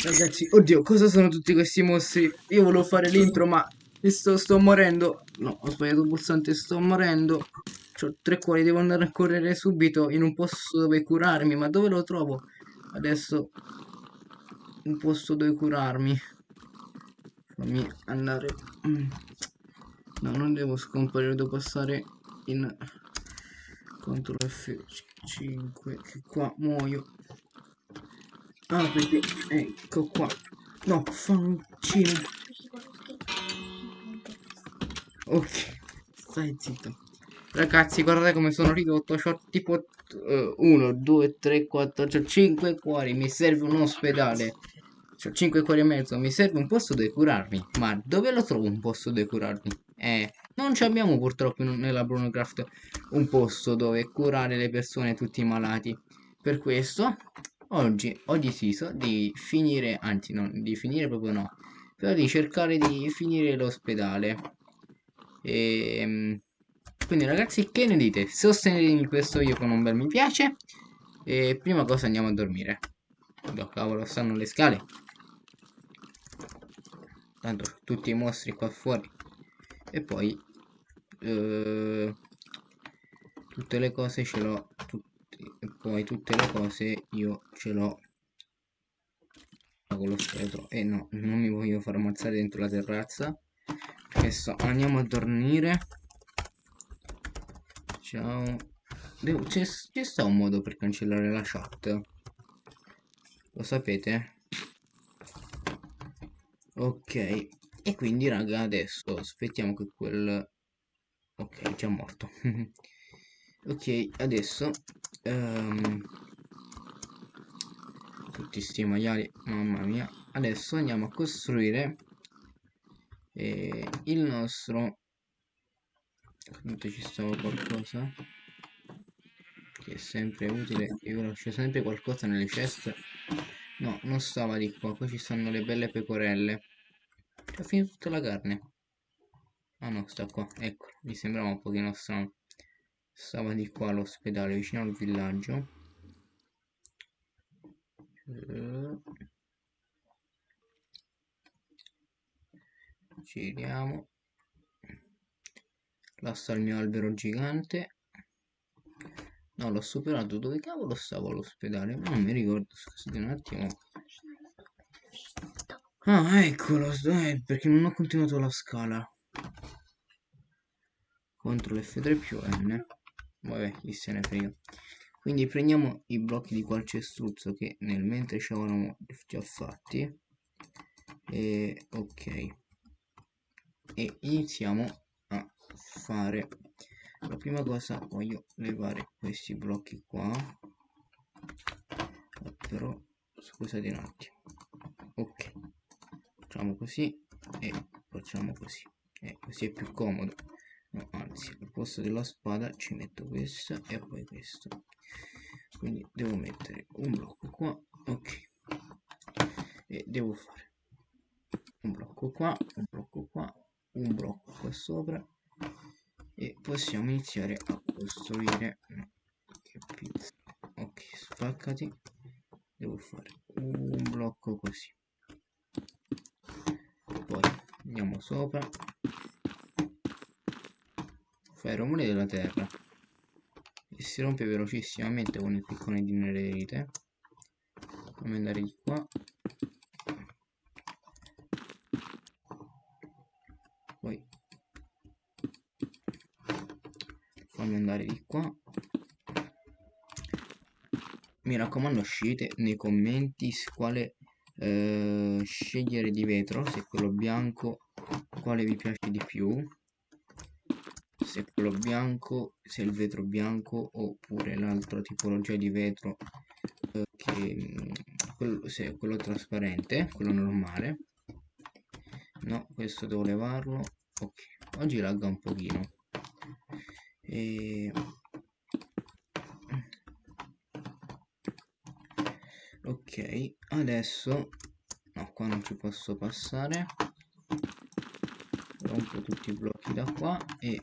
Ragazzi, oddio, cosa sono tutti questi mostri? Io volevo fare l'intro, ma sto, sto morendo. No, ho sbagliato il pulsante, sto morendo. Ho tre cuori, devo andare a correre subito in un posto dove curarmi. Ma dove lo trovo? Adesso un posto dove curarmi. Fammi andare. Mm. No, non devo scomparire, devo passare in CTRL F5 che qua muoio. Ah, perché ecco qua. No, fancino. Ok, stai zitto. Ragazzi, guardate come sono ridotto. Ho tipo 1, 2, 3, 4, 5 cuori. Mi serve un ospedale. Ho 5 cuori e mezzo. Mi serve un posto dove curarmi. Ma dove lo trovo un posto dove curarmi? Eh, non abbiamo purtroppo nella Brunocraft un posto dove curare le persone tutti malati. Per questo oggi ho deciso di finire, anzi non di finire proprio no, però di cercare di finire l'ospedale. E ehm, quindi ragazzi che ne dite? Sostenetemi questo video con un bel mi piace e prima cosa andiamo a dormire. Oh, cavolo, stanno le scale. Tanto tutti i mostri qua fuori. E poi eh, tutte le cose ce l'ho poi tutte le cose io ce l'ho. Con lo scheletro. E no non mi voglio far ammazzare dentro la terrazza. Adesso andiamo a dormire. Ciao. C'è sta un modo per cancellare la chat? Lo sapete? Ok. E quindi raga adesso aspettiamo che quel ok già morto. Ok adesso um, tutti sti maiali mamma mia. Adesso andiamo a costruire eh, il nostro appunto ci stava qualcosa che è sempre utile. Io lascio sempre qualcosa nelle ceste. No non stava di qua qua ci stanno le belle pecorelle. Ho finito tutta la carne. Ah no, sta qua, ecco, mi sembrava un pochino strano. Stava di qua all'ospedale, vicino al villaggio. Giriamo. Là sta il mio albero gigante. No, l'ho superato. Dove cavolo stavo all'ospedale? Non mi ricordo, scusate un attimo. Ah, eccolo, eh, perché non ho continuato la scala. CTRL F3 più N vabbè chi se ne frega. Quindi prendiamo i blocchi di calcestruzzo che nel mentre ci avevamo già fatti. E ok. E iniziamo a fare la prima cosa voglio levare questi blocchi qua. Però scusate un attimo. Ok. Facciamo così e facciamo così. E così è più comodo no, anzi al posto della spada ci metto questa e poi questo. Quindi devo mettere un blocco qua ok. E devo fare un blocco qua un blocco qua un blocco qua sopra. E possiamo iniziare a costruire no, che pizza. Ok spaccati. Devo fare un blocco così. Poi andiamo sopra fa i rumori della terra. E si rompe velocissimamente con il piccone di nererite fammi andare di qua. Poi. Fammi andare di qua. Mi raccomando scegliete nei commenti quale eh, scegliere di vetro se quello bianco quale vi piace di più se quello bianco se il vetro bianco oppure l'altra tipologia di vetro eh, che mm, quello, se quello trasparente quello normale. No questo devo levarlo. Ok oggi lagga un pochino. E ok adesso no qua non ci posso passare. Rompo tutti i blocchi da qua e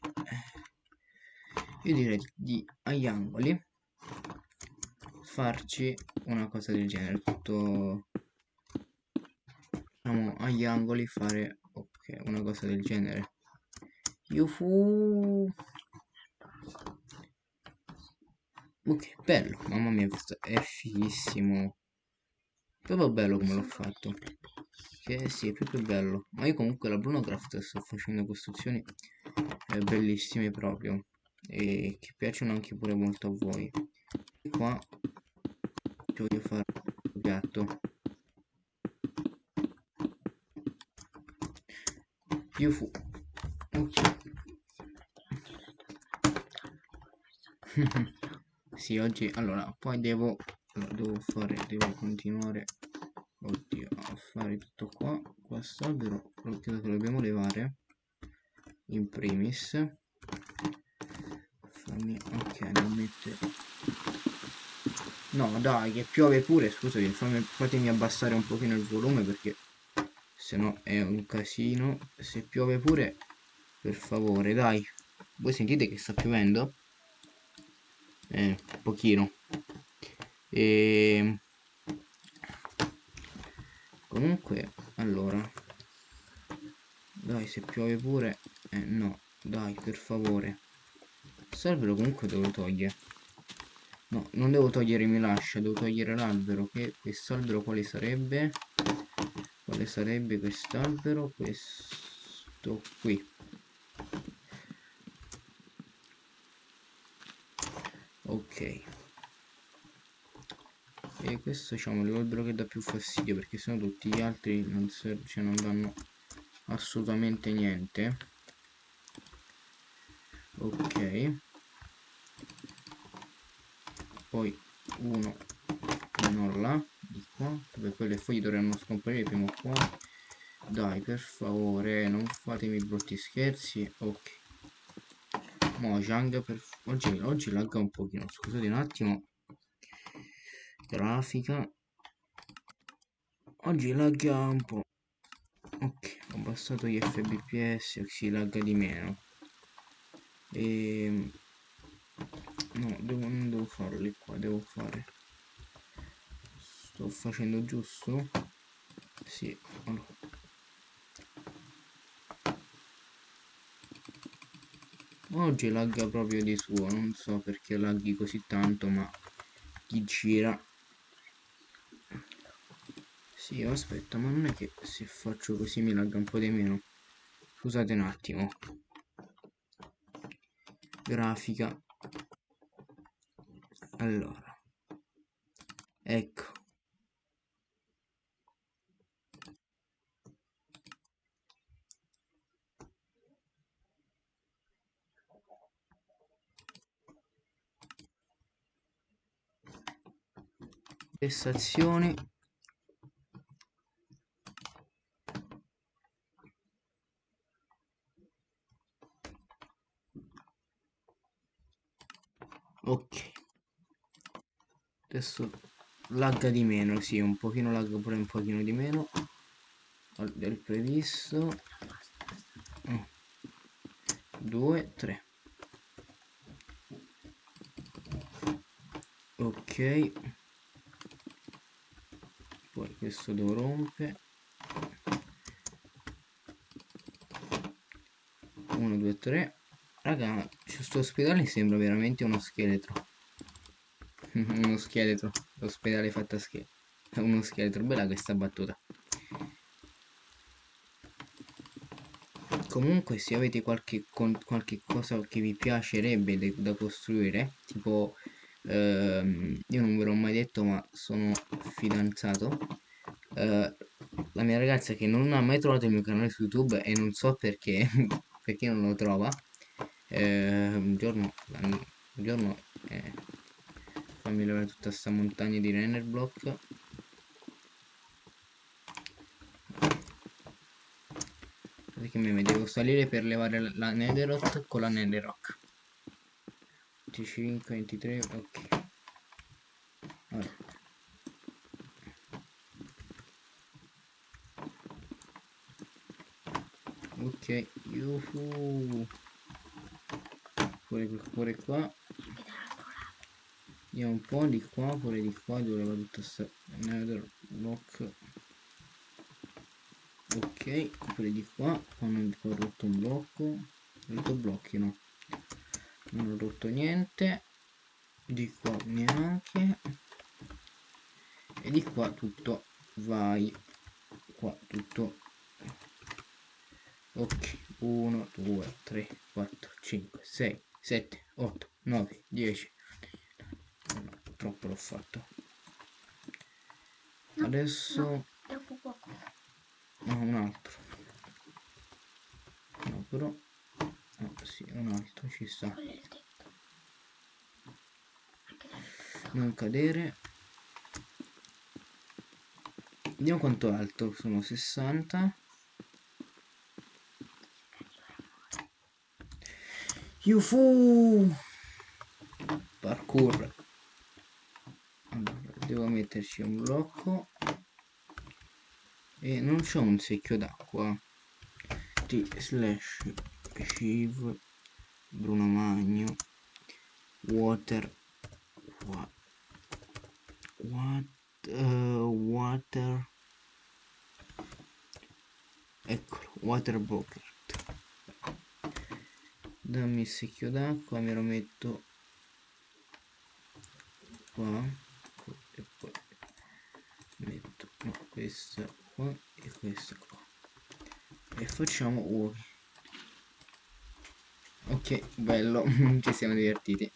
io direi di agli angoli farci una cosa del genere tutto diciamo agli angoli fare ok una cosa del genere. Yufu ok bello mamma mia questo è fighissimo. Proprio bello come l'ho fatto. Che sì è proprio bello. Ma io comunque la Bruno Craft sto facendo costruzioni eh, bellissime proprio e che piacciono anche pure molto a voi. E qua ci voglio fare un piatto più fu ok. Sì oggi allora poi devo devo fare devo continuare. Oddio a fare tutto qua. Quest'albero credo che lo dobbiamo levare. In primis fammi ok non mettere no dai che piove pure scusami fammi, fatemi abbassare un pochino il volume perché se no è un casino. Se piove pure per favore dai. Voi sentite che sta piovendo? Eh, un pochino. E ehm, comunque allora dai se piove pure eh, no dai per favore quest'albero comunque devo togliere. No non devo togliere mi lascia devo togliere l'albero che quest'albero quale sarebbe? Quale sarebbe quest'albero? Questo qui. Ok. E questo diciamo è l'albero che dà più fastidio perché sennò tutti gli altri non, cioè, non danno assolutamente niente ok. Poi uno non là di qua dove poi le foglie dovranno scomparire prima o dai per favore non fatemi brutti scherzi. Ok. Mojang per oggi, oggi lagga un pochino scusate un attimo. Grafica. Oggi lagga un po' ok ho abbassato gli fbps si lagga di meno e ehm, no devo, non devo farli qua devo fare. Sto facendo giusto? Sì allora. oggi lagga proprio di suo non so perché laghi così tanto ma chi gira? Sì aspetta ma non è che se faccio così mi lagga un po' di meno. Scusate un attimo grafica. Allora ecco. Prestazioni ok. Adesso lagga di meno sì un pochino lagga pure un pochino di meno del previsto. 2 3 ok. Poi questo lo rompe 1 2 3 Raga, questo ospedale sembra veramente uno scheletro. uno scheletro. L'ospedale fatto a scheletro. Uno scheletro. Bella questa battuta. Comunque se avete qualche, qualche cosa che vi piacerebbe da costruire, tipo ehm, io non ve l'ho mai detto ma sono fidanzato, eh, la mia ragazza che non ha mai trovato il mio canale su YouTube e non so perché, perché non lo trova, eh, un giorno un giorno eh, fammi levare tutta questa montagna di render block. Perché mi devo salire per levare la netherot con la netherrock. 25 23 ok. Allora. ok yuhu pure, pure qua. Vediamo un po' di qua pure di qua dove va tutta sta nether block ok pure di qua hanno ho rotto un blocco. Rotto blocchi no. Non ho rotto niente. Di qua neanche. E di qua tutto vai. Qua tutto. Ok 1 2 3 4 5 6 7 8 9 10 no, troppo l'ho fatto. Adesso no un altro. No però no, sì un altro ci sta. Non cadere. Vediamo quanto alto sono 60 Yufu parkour. Allora, devo metterci un blocco. E non c'ho un secchio d'acqua. T slash shiv bruno magno water what, what uh, water eccolo water bucket dammi il secchio d'acqua me lo metto qua e poi metto questa qua e questa qua. E facciamo uovi ok bello ci siamo divertiti.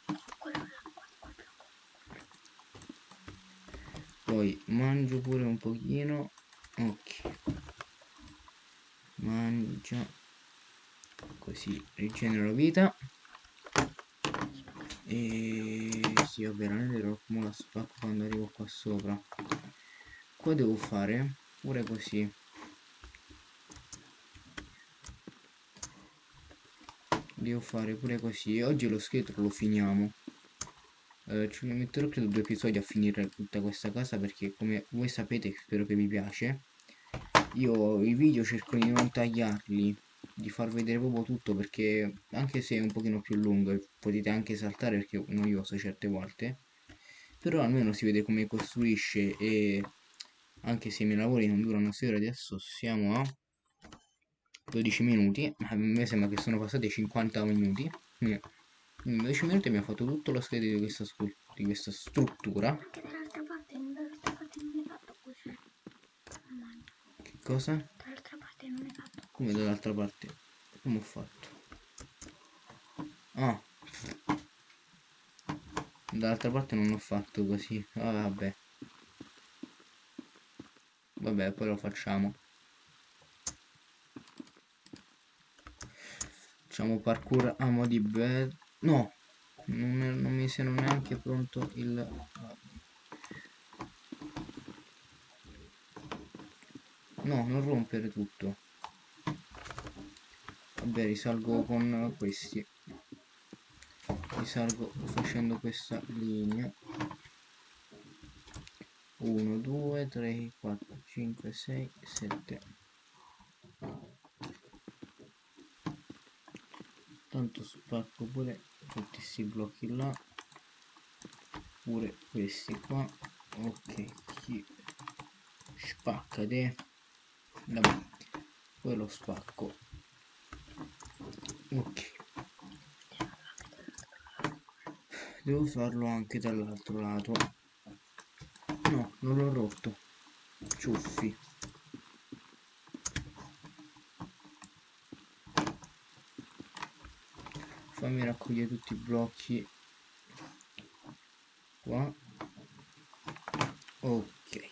Poi mangio pure un pochino. Ok. Mangia così rigenero vita. E sì non è come la spacco quando arrivo qua sopra. Qua devo fare pure così. Devo fare pure così. Oggi lo scheletro lo finiamo. Eh, ci metterò credo due episodi a finire tutta questa casa perché come voi sapete spero che vi piace io i video cerco di non tagliarli di far vedere proprio tutto perché anche se è un pochino più lungo potete anche saltare perché è noioso certe volte però almeno si vede come costruisce e anche se i miei lavori non durano 6 ore adesso siamo a 12 minuti. A me sembra che sono passati 50 minuti. In 12 minuti mi ha fatto tutto lo scheletro di questa, di questa struttura. Che cosa? Come dall'altra parte? Come ho fatto? Ah. Dall'altra parte non ho fatto così. Ah, vabbè. Vabbè, poi lo facciamo. Facciamo parkour a mo' di bed. No, non, è, non mi sembra neanche pronto il... No, non rompere tutto vabbè risalgo con questi. Risalgo facendo questa linea. 1 2 3 4 5 6 7 tanto spacco pure tutti questi blocchi là. Pure questi qua. Ok chi spacca te? Poi lo spacco ok. Devo farlo anche dall'altro lato. No non l'ho rotto. Ciuffi. Fammi raccogliere tutti i blocchi. Qua. Ok.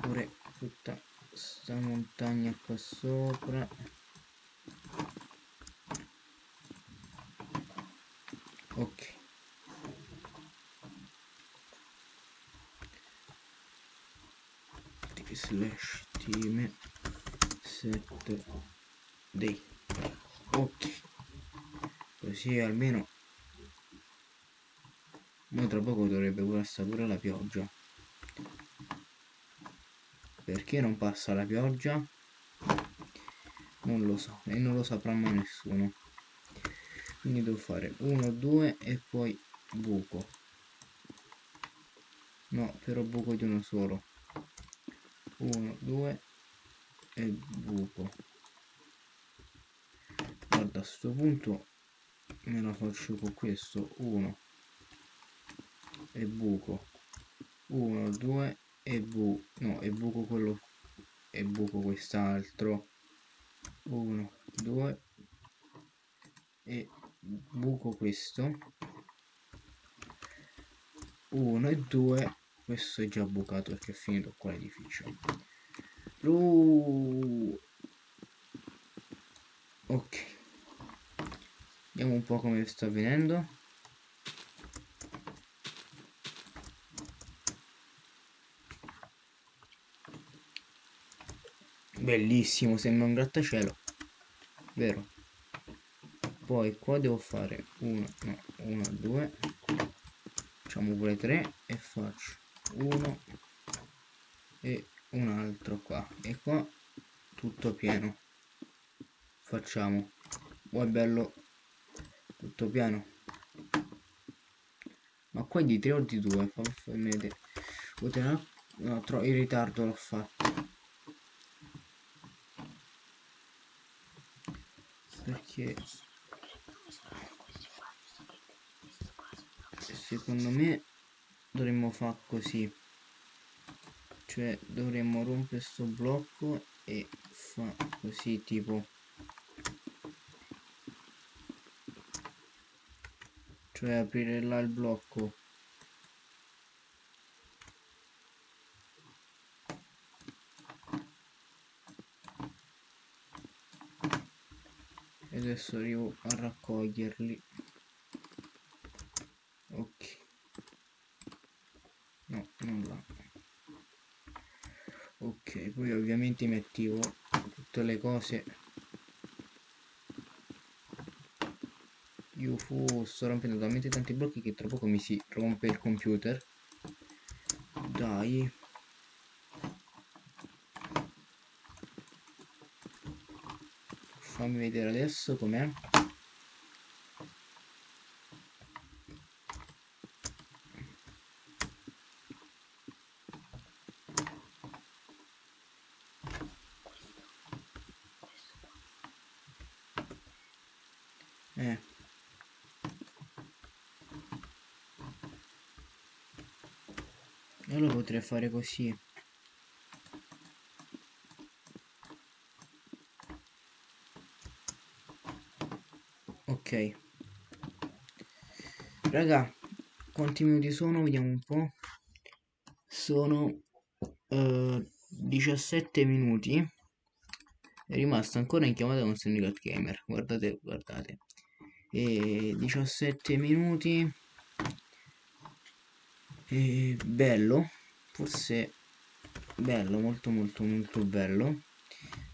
Pure tutta sta montagna qua sopra ok. Slash team set day ok. Così almeno ma tra poco dovrebbe passare pure la pioggia. Perché non passa la pioggia? Non lo so e non lo saprà mai nessuno quindi devo fare 1 2 e poi buco. No però buco di uno solo. 1 2 e buco. Guarda a sto punto me la faccio con questo. 1 e buco. 1 2 e bu no e buco quello e buco quest'altro. 1 2 e buco questo. 1 e 2 questo è già bucato perché è finito qua l'edificio. Ok. Vediamo un po' come sta avvenendo. Bellissimo sembra un grattacielo vero poi qua devo fare 1 no 1 2 facciamo pure 3 e faccio 1 e un altro qua. E qua tutto pieno. Facciamo. Oh bello tutto pieno. Ma qua è di 3 o di 2 fammi vedere. No, in ritardo l'ho fatto. Perché secondo me dovremmo fare così. Cioè dovremmo rompere sto blocco e fa così tipo. Cioè aprire là il blocco. E adesso arrivo a raccoglierli ok no non là ok poi ovviamente mi attivo tutte le cose. Io fu sto rompendo talmente tanti blocchi che tra poco mi si rompe il computer. Dai. Fammi vedere adesso com'è Eh. Io lo potrei fare così. Ok. Raga, quanti minuti sono? Vediamo un po'. Sono uh, 17 minuti. È rimasto ancora in chiamata con Syndicate Gamer. Guardate, guardate e 17 minuti e bello forse bello molto molto molto bello.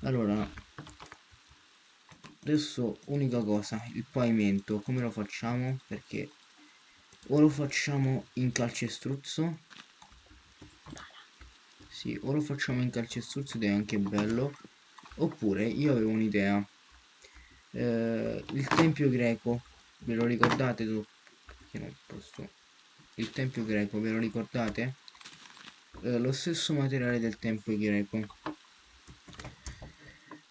Allora adesso unica cosa il pavimento come lo facciamo? Perché o lo facciamo in calcestruzzo. Sì o lo facciamo in calcestruzzo ed è anche bello. Oppure io avevo un'idea. Eh, il tempio greco ve lo ricordate tu? Che non posso. Il tempio greco ve lo ricordate eh, lo stesso materiale del tempio greco.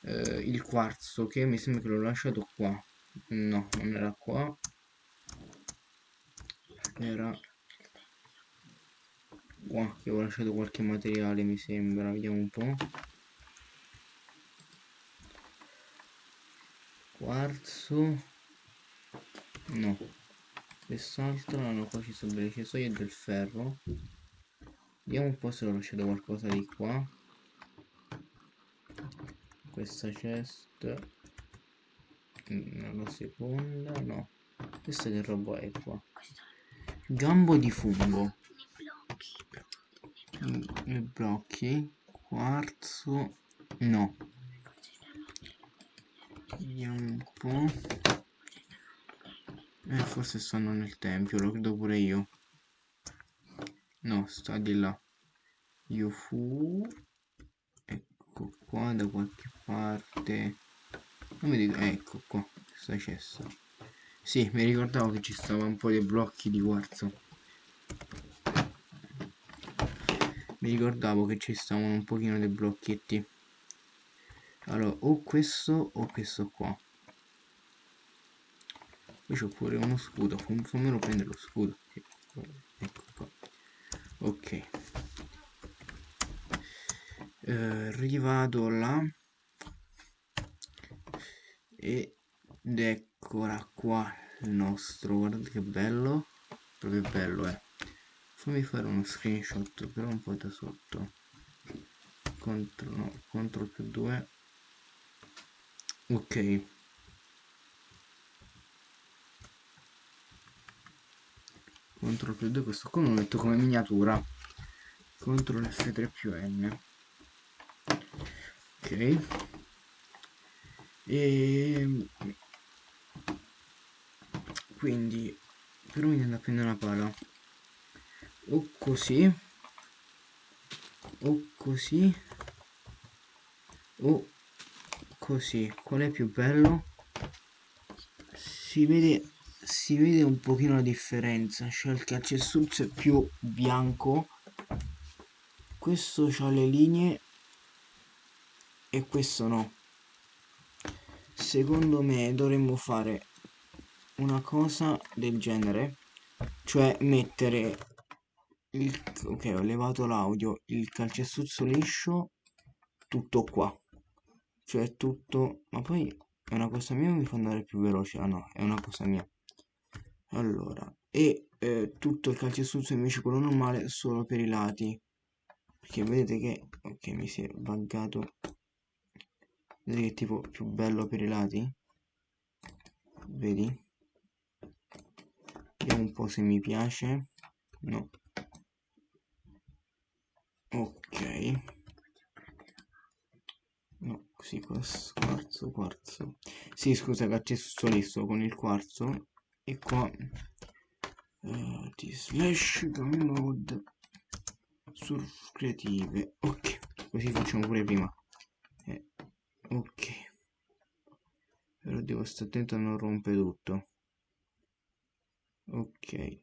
Eh, il quarzo che mi sembra che l'ho lasciato qua. No non era qua. Era qua che ho lasciato qualche materiale mi sembra. Vediamo un po' quarzo. No. Quest'altro no qua ci sono delle cesoie del ferro vediamo un po' se ho lasciato qualcosa di qua. Questa chest. Mm, la seconda no. Questa che roba è qua? Gambo di fungo. I blocchi. Quarzo. No. Vediamo un po'. Eh, forse stanno nel tempio, lo credo pure io. No, sta di là. Io fu... Ecco qua da qualche parte. Non mi dico... Ecco qua, questa cessa. Sì, mi ricordavo che ci stava un po' di blocchi di quarzo. mi ricordavo che ci stavano un pochino dei blocchetti allora o questo o questo qua poi c'ho pure uno scudo fammelo prendere lo scudo ecco qua ok. Eh, rivado là ed eccola qua il nostro guardate che bello. Proprio bello eh. Fammi fare uno screenshot però un po' da sotto. Contro no contro più 2 ok contro più 2 questo lo metto come miniatura. Contro l'F3 più N. Ok. E quindi però mi viene da prendere una pala. O così. O così. O così. Qual è più bello? Si vede si vede un pochino la differenza cioè il calcestruzzo è più bianco questo ha le linee e questo no. Secondo me dovremmo fare una cosa del genere cioè mettere il ok ho levato l'audio il calcestruzzo liscio tutto qua. Cioè tutto ma poi è una cosa mia mi fa andare più veloce? Ah no è una cosa mia allora e eh, tutto il calcestruzzo invece quello normale solo per i lati. Perché vedete che ok mi si è buggato. Vedete che tipo più bello per i lati? Vedi? Vediamo un po' se mi piace. No. Ok. No così quarzo quarzo. Sì scusa accesso listo con il quarzo e qua uh, di slash mode surf creative. Ok così facciamo pure prima. Eh, ok. Però devo stare attento a non rompere tutto. Ok.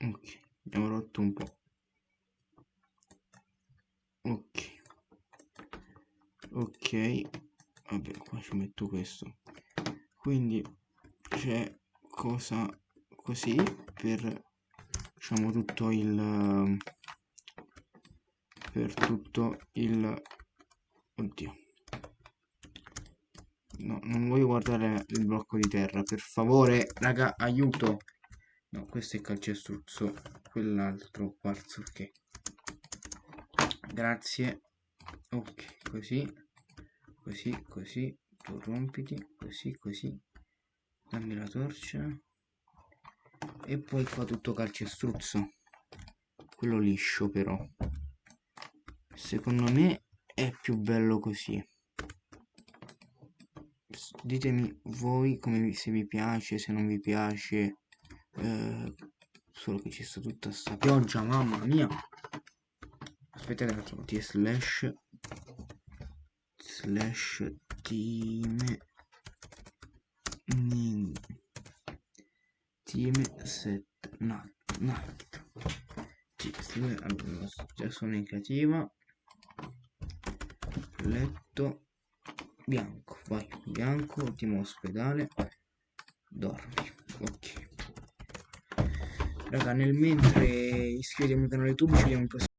Ok abbiamo rotto un po' ok. Ok. Vabbè qua ci metto questo quindi c'è cosa così per diciamo tutto il per tutto il oddio. No non voglio guardare il blocco di terra. Per favore raga aiuto. No questo è calcestruzzo quell'altro quarzo ok. Grazie. Ok così così così tu rompiti così così. Dammi la torcia. E poi qua tutto calcestruzzo. Quello liscio però. Secondo me è più bello così. Ditemi voi come se vi piace se non vi piace. Eh, solo che ci sta tutta sta pioggia mamma mia. Aspettate un attimo t slash. Slash team team set nat nat. Allora, già sono in creativa. Letto bianco vai bianco ultimo ospedale. Dormi ok. Raga nel mentre iscrivetevi al canale youtube ci vediamo in prossimo